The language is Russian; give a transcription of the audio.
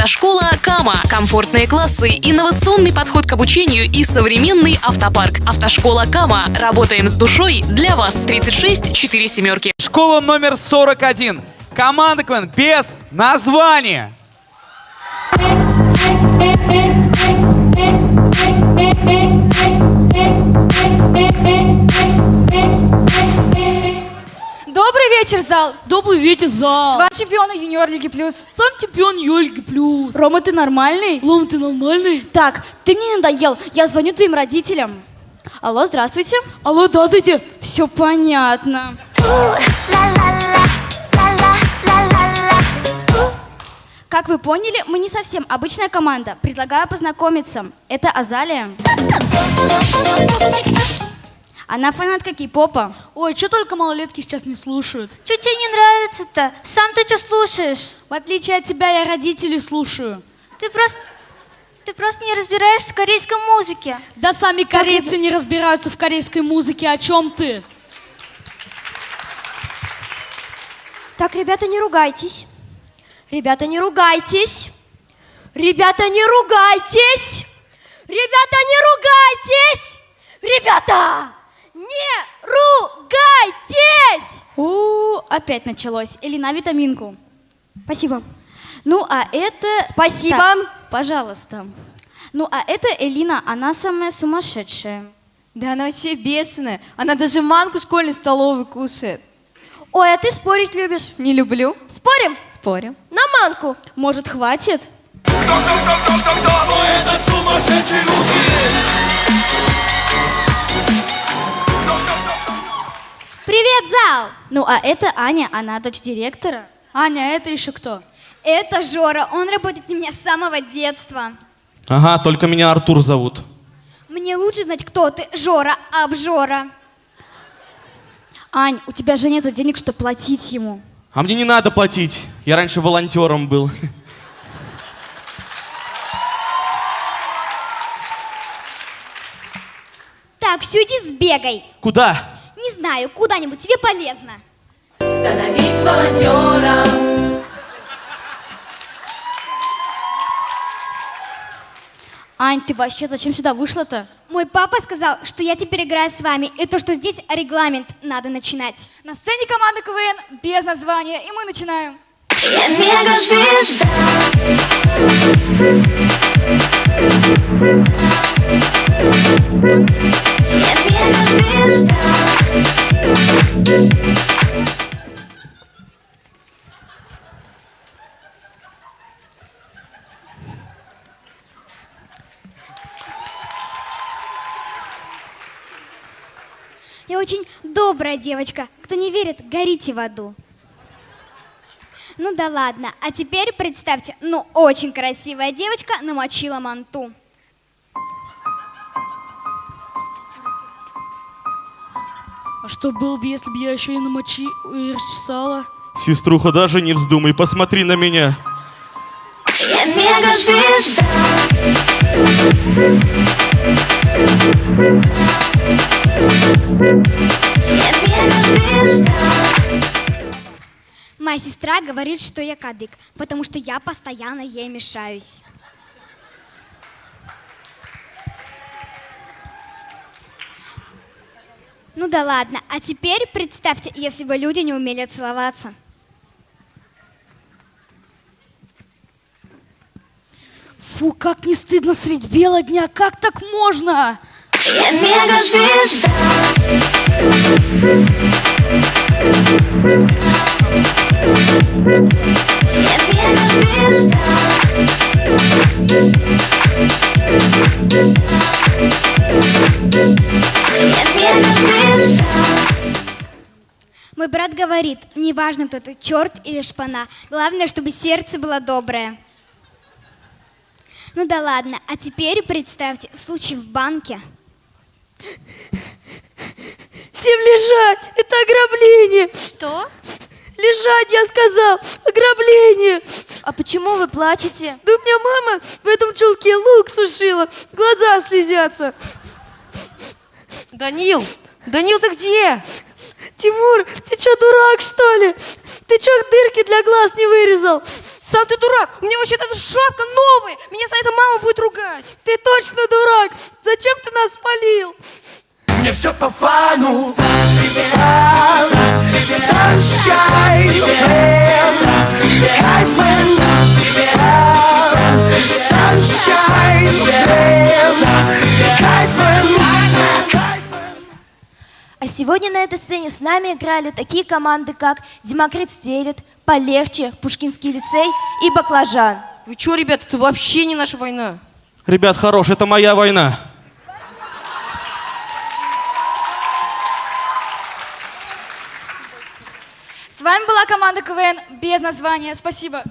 Автошкола Кама. Комфортные классы, инновационный подход к обучению и современный автопарк. Автошкола Кама. Работаем с душой для вас. 36 4 семерки. Школа номер 41. Команда КВН без названия. Вечер, зал! Добрый вечер, зал. С вами чемпионы юниор Лиги Плюс. Сам чемпион Юльки Плюс. Рома, ты нормальный? Лом, ты нормальный? Так, ты мне надоел. Я звоню твоим родителям. Алло, здравствуйте. Алло, здравствуйте. Все понятно. Как вы поняли, мы не совсем обычная команда. Предлагаю познакомиться. Это Азалия. Она фанатка кей-попа. Ой, что только малолетки сейчас не слушают. Что тебе не нравится-то? Сам ты что слушаешь? В отличие от тебя, я родителей слушаю. Ты просто... Ты просто не разбираешься в корейской музыке. Да сами корейцы не разбираются в корейской музыке. О чем ты? Так, ребята, не ругайтесь. Ребята, не ругайтесь. Ребята, не ругайтесь. Ребята, не ругайтесь. Ребята, не ругайтесь. У, опять началось. Элина, витаминку. Спасибо. Ну, а это... Спасибо. Так, пожалуйста. Ну, а это Элина, она самая сумасшедшая. Да она вообще бешеная. Она даже манку школьной столовой кушает. Ой, а ты спорить любишь. Не люблю. Спорим? Спорим. На манку. Может, хватит? Привет, Ну, а это Аня, она дочь директора. Аня, а это еще кто? Это Жора. Он работает на меня с самого детства. Ага, только меня Артур зовут. Мне лучше знать, кто ты, Жора, обжора. Ань, у тебя же нету денег, чтобы платить ему. А мне не надо платить. Я раньше волонтером был. Так, все, иди сбегай. Куда? Не знаю, куда-нибудь, тебе полезно. Становись волонтером. Ань, ты вообще зачем сюда вышла-то? Мой папа сказал, что я теперь играю с вами, и то, что здесь регламент надо начинать. На сцене команда КВН без названия, и мы начинаем. Я мегазвезда. Я Я очень добрая девочка. Кто не верит, горите в аду. Ну да ладно. А теперь представьте, ну очень красивая девочка намочила манту. А что было бы, если бы я еще и намочи и расчесала? Сеструха, даже не вздумай, посмотри на меня. Я мегазвезда. Моя сестра говорит, что я кадык, потому что я постоянно ей мешаюсь. Ну да ладно. А теперь представьте, если бы люди не умели целоваться. Фу, как не стыдно средь бела дня, как так можно? Я мегазвезда. Я мегазвезда. Я мегазвезда. Мой брат говорит, неважно, кто ты, черт или шпана, главное, чтобы сердце было доброе. Ну да ладно, а теперь представьте случай в банке. Всем лежать! Это ограбление! Что? Лежать, я сказал! Ограбление! А почему вы плачете? Да у меня мама в этом чулке лук сушила, глаза слезятся. Данил! Данил, ты где? Тимур, ты что, дурак, что ли? Ты что, дырки для глаз не вырезал? Сам ты дурак! У меня вообще-то эта шапка новая! Меня за это мама будет ругать! Ты точно дурак! Зачем ты нас спалил? Мне все по фану Сам себе Сам себе Sunshine Сам себе Кайфмен Сам себе Сам себе Sunshine Сам себе Кайфмен А сегодня на этой сцене с нами играли такие команды, как Демокрит Стелет, Полегче, Пушкинский лицей и Баклажан. Вы чё, ребята, это вообще не наша война. Ребят, хорош, это моя война. С вами была команда КВН без названия. Спасибо.